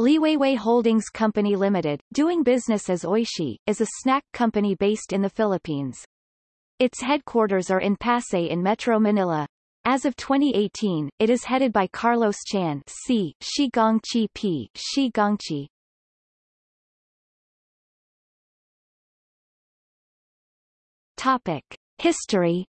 Liwayway Holdings Company Limited, doing business as Oishi, is a snack company based in the Philippines. Its headquarters are in Pasay in Metro Manila. As of 2018, it is headed by Carlos Chan C. Shi Gongqi P. Shi Gongqi. Topic. History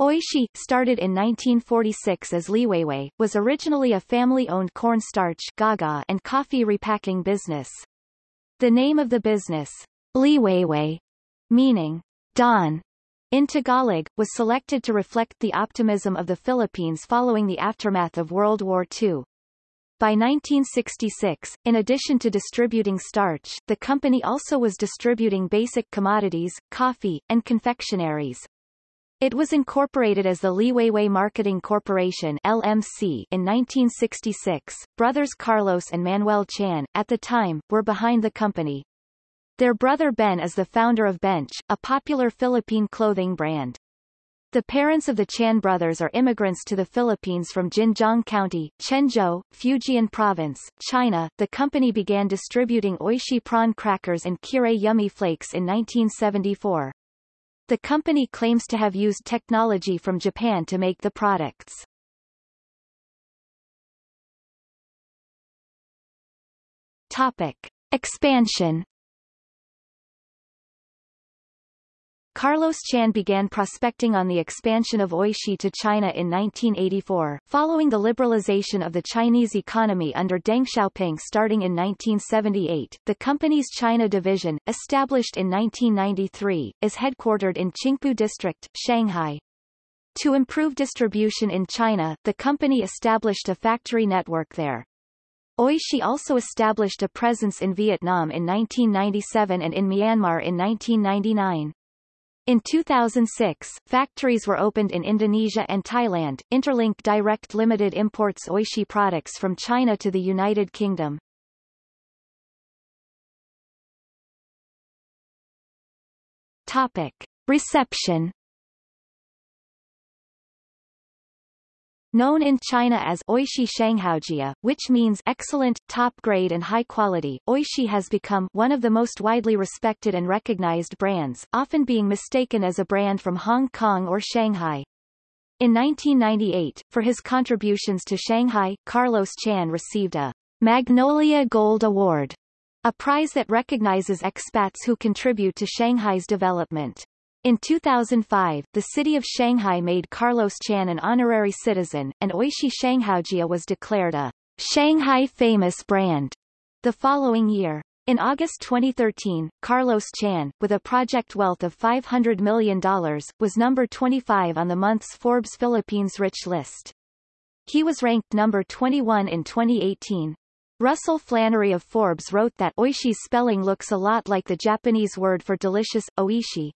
Oishi, started in 1946 as Liwayway, was originally a family-owned cornstarch gawgaw and coffee repacking business. The name of the business, Liwayway, meaning dawn, in Tagalog, was selected to reflect the optimism of the Philippines following the aftermath of World War II. By 1966, in addition to distributing starch, the company also was distributing basic commodities, coffee, and confectionaries. It was incorporated as the Liwayway Marketing Corporation LMC in 1966. Brothers Carlos and Manuel Chan, at the time, were behind the company. Their brother Ben is the founder of Bench, a popular Philippine clothing brand. The parents of the Chan brothers are immigrants to the Philippines from Jinjiang County, Quanzhou, Fujian Province, China. The company began distributing Oishi prawn crackers and Kirei Yummy Flakes in 1974. The company claims to have used technology from Japan to make the products. Topic. Expansion Carlos Chan began prospecting on the expansion of Oishi to China in 1984, following the liberalization of the Chinese economy under Deng Xiaoping starting in 1978. The company's China division, established in 1993, is headquartered in Qingpu District, Shanghai. To improve distribution in China, the company established a factory network there. Oishi also established a presence in Vietnam in 1997 and in Myanmar in 1999. In 2006, factories were opened in Indonesia and Thailand. Interlink Direct Limited imports Oishi products from China to the United Kingdom. Topic. Reception Known in China as Oishi Shanghaojia, which means excellent, top grade and high quality, Oishi has become one of the most widely respected and recognized brands, often being mistaken as a brand from Hong Kong or Shanghai. In 1998, for his contributions to Shanghai, Carlos Chan received a Magnolia Gold Award, a prize that recognizes expats who contribute to Shanghai's development. In 2005, the city of Shanghai made Carlos Chan an honorary citizen, and Oishi Shanghaojia was declared a Shanghai famous brand the following year. In August 2013, Carlos Chan, with a project wealth of $500 million, was number 25 on the month's Forbes Philippines Rich list. He was ranked number 21 in 2018. Russell Flannery of Forbes wrote that Oishi's spelling looks a lot like the Japanese word for delicious, oishi,